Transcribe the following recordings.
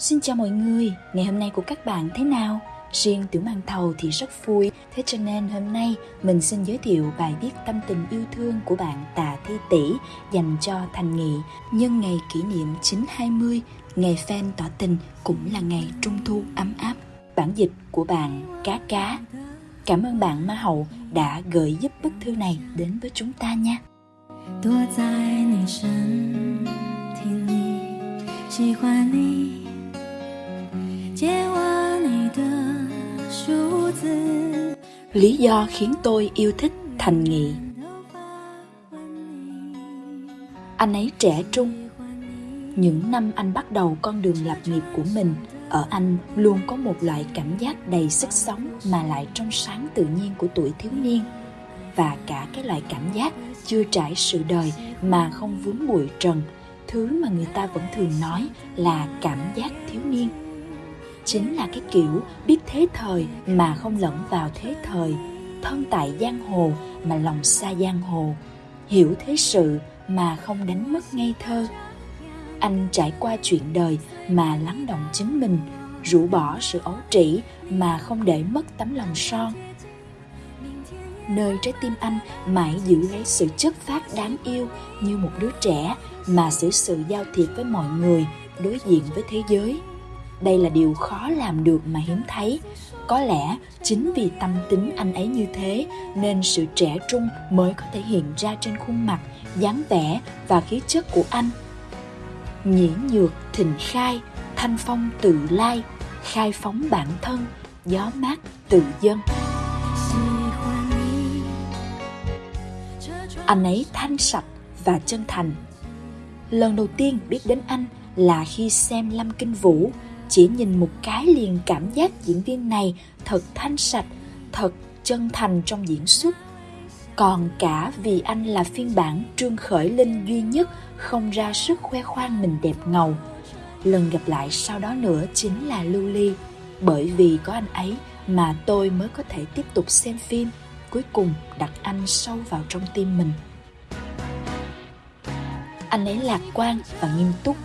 Xin chào mọi người, ngày hôm nay của các bạn thế nào? Riêng Tiểu Mang Thầu thì rất vui, thế cho nên hôm nay mình xin giới thiệu bài viết tâm tình yêu thương của bạn Tạ Thi Tỷ dành cho Thành Nghị nhân ngày kỷ niệm 920, ngày fan tỏ tình cũng là ngày trung thu ấm áp. Bản dịch của bạn Cá Cá. Cảm ơn bạn Ma Hậu đã gửi giúp bức thư này đến với chúng ta nha. 躲在你身体里，喜欢你。 Lý do khiến tôi yêu thích Thành Nghị. Anh ấy trẻ trung. Những năm anh bắt đầu con đường lập nghiệp của mình, Ở anh luôn có một loại cảm giác đầy sức sống Mà lại trong sáng tự nhiên của tuổi thiếu niên. Và cả cái loại cảm giác chưa trải sự đời Mà không vướng bụi trần, Thứ mà người ta vẫn thường nói là cảm giác thiếu niên chính là cái kiểu biết thế thời mà không lẫn vào thế thời, thân tại giang hồ mà lòng xa giang hồ, hiểu thế sự mà không đánh mất ngây thơ. Anh trải qua chuyện đời mà lắng động chính mình, rũ bỏ sự ấu trĩ mà không để mất tấm lòng son. Nơi trái tim anh mãi giữ lấy sự chất phát đáng yêu như một đứa trẻ mà xử sự giao thiệp với mọi người, đối diện với thế giới đây là điều khó làm được mà hiếm thấy. Có lẽ chính vì tâm tính anh ấy như thế, nên sự trẻ trung mới có thể hiện ra trên khuôn mặt, dáng vẻ và khí chất của anh. Nhĩ nhược thịnh khai, thanh phong tự lai, khai phóng bản thân, gió mát tự dân. Anh ấy thanh sạch và chân thành. Lần đầu tiên biết đến anh là khi xem lâm kinh vũ chỉ nhìn một cái liền cảm giác diễn viên này thật thanh sạch, thật chân thành trong diễn xuất. Còn cả vì anh là phiên bản trương khởi linh duy nhất không ra sức khoe khoang mình đẹp ngầu. Lần gặp lại sau đó nữa chính là lưu ly, bởi vì có anh ấy mà tôi mới có thể tiếp tục xem phim, cuối cùng đặt anh sâu vào trong tim mình. Anh ấy lạc quan và nghiêm túc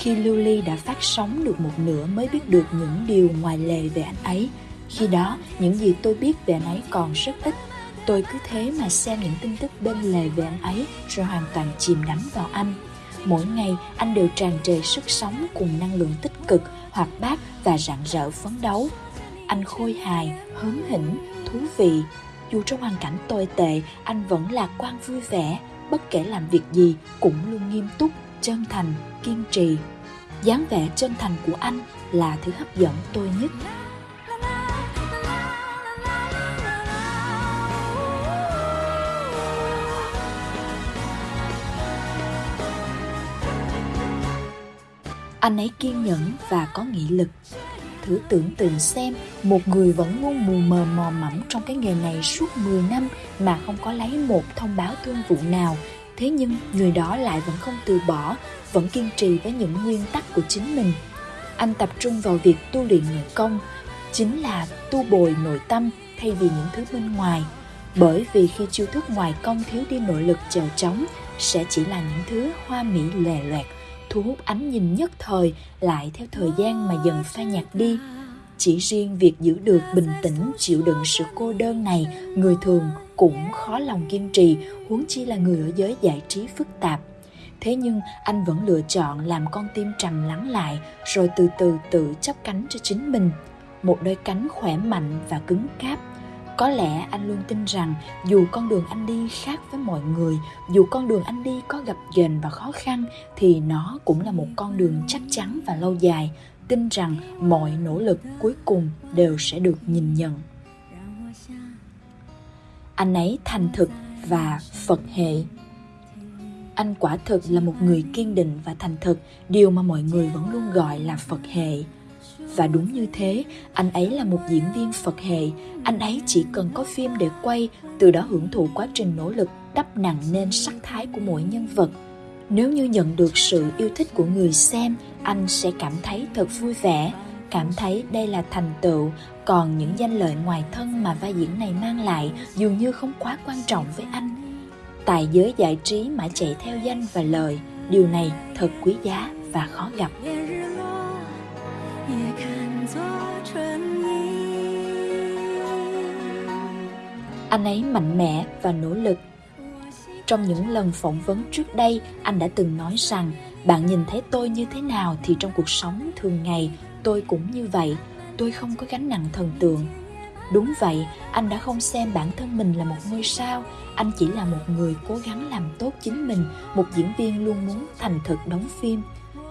khi Lưu Ly đã phát sóng được một nửa mới biết được những điều ngoài lề về anh ấy. Khi đó, những gì tôi biết về anh ấy còn rất ít. Tôi cứ thế mà xem những tin tức bên lề về anh ấy rồi hoàn toàn chìm đắm vào anh. Mỗi ngày anh đều tràn trề sức sống cùng năng lượng tích cực, hoạt bát và rạng rỡ phấn đấu. Anh khôi hài, hớn hỉnh, thú vị. Dù trong hoàn cảnh tồi tệ, anh vẫn lạc quan vui vẻ, bất kể làm việc gì cũng luôn nghiêm túc, chân thành, kiên trì. Dáng vẻ chân thành của anh là thứ hấp dẫn tôi nhất. Anh ấy kiên nhẫn và có nghị lực. Thử tưởng tượng xem một người vẫn luôn mù mờ mò mẫm trong cái nghề này suốt 10 năm mà không có lấy một thông báo thương vụ nào thế nhưng, người đó lại vẫn không từ bỏ, vẫn kiên trì với những nguyên tắc của chính mình. Anh tập trung vào việc tu luyện nội công, chính là tu bồi nội tâm thay vì những thứ bên ngoài. Bởi vì khi chiêu thức ngoài công thiếu đi nội lực chèo trống sẽ chỉ là những thứ hoa mỹ lè loẹt, thu hút ánh nhìn nhất thời, lại theo thời gian mà dần phai nhạt đi. Chỉ riêng việc giữ được bình tĩnh, chịu đựng sự cô đơn này, người thường cũng khó lòng kiên trì, huống chi là người ở giới giải trí phức tạp. Thế nhưng, anh vẫn lựa chọn làm con tim trầm lắng lại, rồi từ từ tự chắp cánh cho chính mình. Một đôi cánh khỏe mạnh và cứng cáp. Có lẽ anh luôn tin rằng, dù con đường anh đi khác với mọi người, dù con đường anh đi có gặp ghềnh và khó khăn, thì nó cũng là một con đường chắc chắn và lâu dài. Tin rằng mọi nỗ lực cuối cùng đều sẽ được nhìn nhận anh ấy thành thực và phật hệ. Anh quả thực là một người kiên định và thành thực, điều mà mọi người vẫn luôn gọi là phật hệ. Và đúng như thế, anh ấy là một diễn viên phật hệ. Anh ấy chỉ cần có phim để quay, từ đó hưởng thụ quá trình nỗ lực đắp nặng nên sắc thái của mỗi nhân vật. Nếu như nhận được sự yêu thích của người xem, anh sẽ cảm thấy thật vui vẻ, cảm thấy đây là thành tựu còn những danh lợi ngoài thân mà vai diễn này mang lại dường như không quá quan trọng với anh. Tại giới giải trí mà chạy theo danh và lời, điều này thật quý giá và khó gặp. Anh ấy mạnh mẽ và nỗ lực. Trong những lần phỏng vấn trước đây, anh đã từng nói rằng, bạn nhìn thấy tôi như thế nào thì trong cuộc sống thường ngày tôi cũng như vậy tôi không có gánh nặng thần tượng. Đúng vậy, anh đã không xem bản thân mình là một ngôi sao, anh chỉ là một người cố gắng làm tốt chính mình, một diễn viên luôn muốn thành thực đóng phim.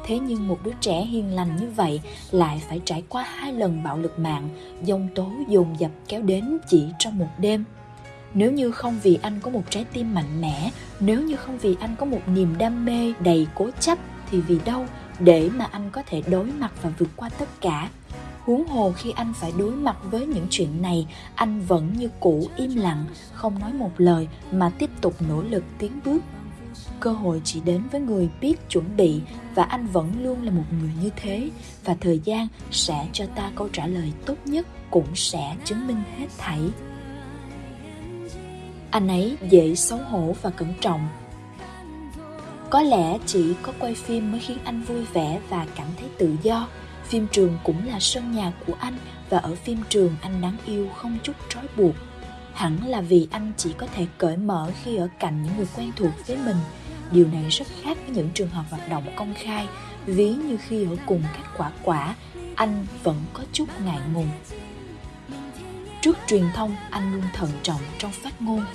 Thế nhưng một đứa trẻ hiền lành như vậy lại phải trải qua hai lần bạo lực mạng dông tố dồn dập kéo đến chỉ trong một đêm. Nếu như không vì anh có một trái tim mạnh mẽ, nếu như không vì anh có một niềm đam mê đầy cố chấp, thì vì đâu để mà anh có thể đối mặt và vượt qua tất cả? Huống hồ khi anh phải đối mặt với những chuyện này, anh vẫn như cũ im lặng, không nói một lời mà tiếp tục nỗ lực tiến bước. Cơ hội chỉ đến với người biết chuẩn bị và anh vẫn luôn là một người như thế và thời gian sẽ cho ta câu trả lời tốt nhất cũng sẽ chứng minh hết thảy. Anh ấy dễ xấu hổ và cẩn trọng. Có lẽ chỉ có quay phim mới khiến anh vui vẻ và cảm thấy tự do phim trường cũng là sân nhà của anh và ở phim trường anh đáng yêu không chút trói buộc. Hẳn là vì anh chỉ có thể cởi mở khi ở cạnh những người quen thuộc với mình. Điều này rất khác với những trường hợp hoạt động công khai, ví như khi ở cùng các quả quả, anh vẫn có chút ngại ngùng. Trước truyền thông, anh luôn thận trọng trong phát ngôn.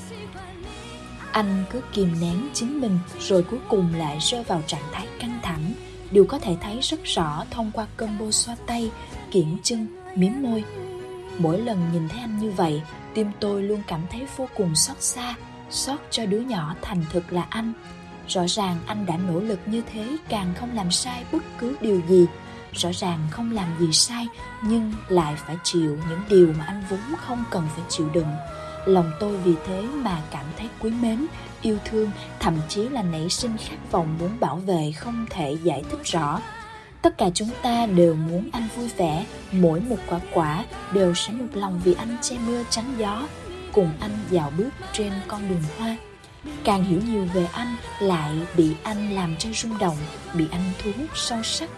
Anh cứ kìm nén chính mình, rồi cuối cùng lại rơi vào trạng thái căng thẳng đều có thể thấy rất rõ thông qua combo xoa tay, kiển chân, miếm môi. Mỗi lần nhìn thấy anh như vậy, tim tôi luôn cảm thấy vô cùng xót xa, xót cho đứa nhỏ thành thực là anh. Rõ ràng anh đã nỗ lực như thế, càng không làm sai bất cứ điều gì. Rõ ràng không làm gì sai, nhưng lại phải chịu những điều mà anh vốn không cần phải chịu đựng. Lòng tôi vì thế mà cảm thấy quý mến yêu thương, thậm chí là nảy sinh khát vọng muốn bảo vệ không thể giải thích rõ. Tất cả chúng ta đều muốn anh vui vẻ, mỗi một quả quả đều sẽ một lòng vì anh che mưa tránh gió, cùng anh dạo bước trên con đường hoa. Càng hiểu nhiều về anh, lại bị anh làm cho rung động, bị anh thu hút sâu sắc.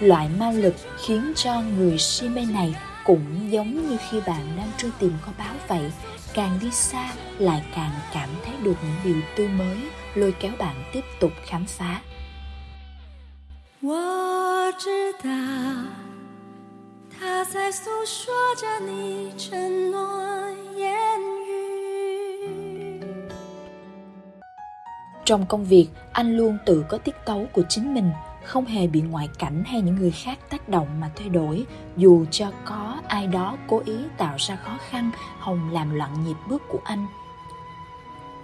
Loại ma lực khiến cho người si mê này cũng giống như khi bạn đang truy tìm kho báu vậy càng đi xa lại càng cảm thấy được những điều tươi mới lôi kéo bạn tiếp tục khám phá 我知道他在诉说着你承诺言语 trong công việc anh luôn tự có tiết tấu của chính mình không hề bị ngoại cảnh hay những người khác tác động mà thay đổi. Dù cho có ai đó cố ý tạo ra khó khăn, hồng làm loạn nhịp bước của anh.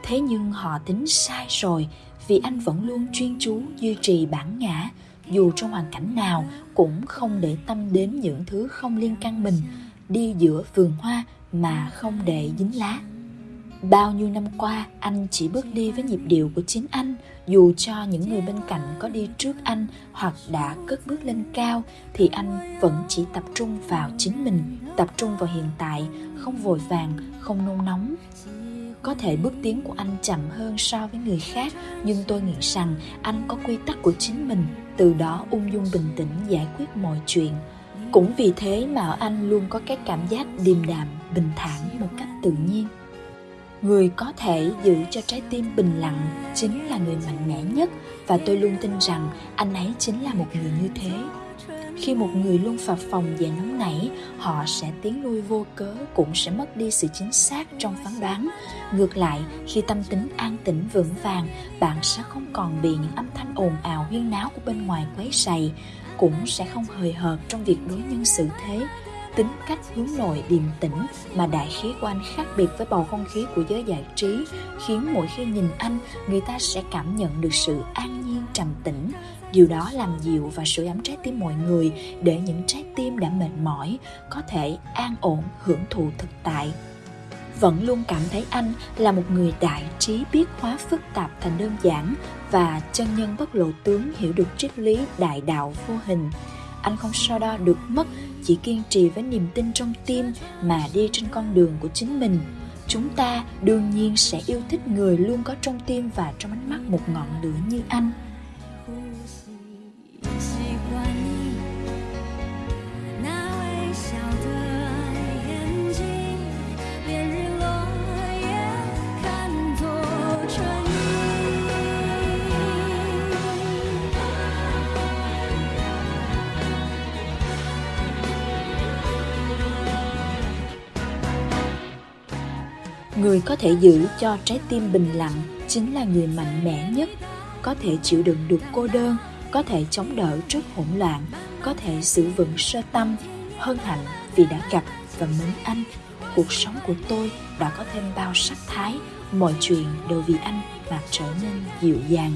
Thế nhưng họ tính sai rồi, vì anh vẫn luôn chuyên chú duy trì bản ngã. Dù trong hoàn cảnh nào, cũng không để tâm đến những thứ không liên căn mình. Đi giữa vườn hoa mà không để dính lá bao nhiêu năm qua, anh chỉ bước đi với nhịp điệu của chính anh, dù cho những người bên cạnh có đi trước anh hoặc đã cất bước lên cao, thì anh vẫn chỉ tập trung vào chính mình, tập trung vào hiện tại, không vội vàng, không nôn nóng. Có thể bước tiến của anh chậm hơn so với người khác, nhưng tôi nghĩ rằng anh có quy tắc của chính mình, từ đó ung dung bình tĩnh giải quyết mọi chuyện. Cũng vì thế mà anh luôn có cái cảm giác điềm đạm, bình thản một cách tự nhiên người có thể giữ cho trái tim bình lặng chính là người mạnh mẽ nhất. Và tôi luôn tin rằng anh ấy chính là một người như thế. Khi một người luôn phập phòng và nóng nảy, họ sẽ tiến lui vô cớ, cũng sẽ mất đi sự chính xác trong phán đoán. Ngược lại, khi tâm tính an tĩnh vững vàng, bạn sẽ không còn bị những âm thanh ồn ào huyên náo của bên ngoài quấy rầy, cũng sẽ không hời hợt trong việc đối nhân xử thế tính cách hướng nội điềm tĩnh mà đại khí của anh khác biệt với bầu không khí của giới giải trí, khiến mỗi khi nhìn anh, người ta sẽ cảm nhận được sự an nhiên, trầm tĩnh. Điều đó làm dịu và sưởi ấm trái tim mọi người, để những trái tim đã mệt mỏi, có thể an ổn, hưởng thụ thực tại. Vẫn luôn cảm thấy anh là một người đại trí biết hóa phức tạp thành đơn giản và chân nhân bất lộ tướng hiểu được triết lý đại đạo vô hình anh không so đo được mất, chỉ kiên trì với niềm tin trong tim mà đi trên con đường của chính mình. Chúng ta đương nhiên sẽ yêu thích người luôn có trong tim và trong ánh mắt một ngọn lửa như anh. Người có thể giữ cho trái tim bình lặng chính là người mạnh mẽ nhất. Có thể chịu đựng được cô đơn, có thể chống đỡ trước hỗn loạn, có thể giữ vững sơ tâm. Hân hạnh vì đã gặp và mến anh. Cuộc sống của tôi đã có thêm bao sắc thái. Mọi chuyện đều vì anh mà trở nên dịu dàng.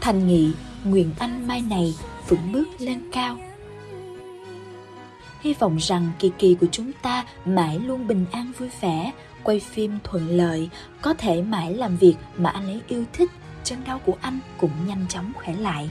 Thành nghị, nguyện anh mai này vững bước lên cao hy vọng rằng kỳ kỳ của chúng ta mãi luôn bình an vui vẻ, quay phim thuận lợi, có thể mãi làm việc mà anh ấy yêu thích. Chân đau của anh cũng nhanh chóng khỏe lại.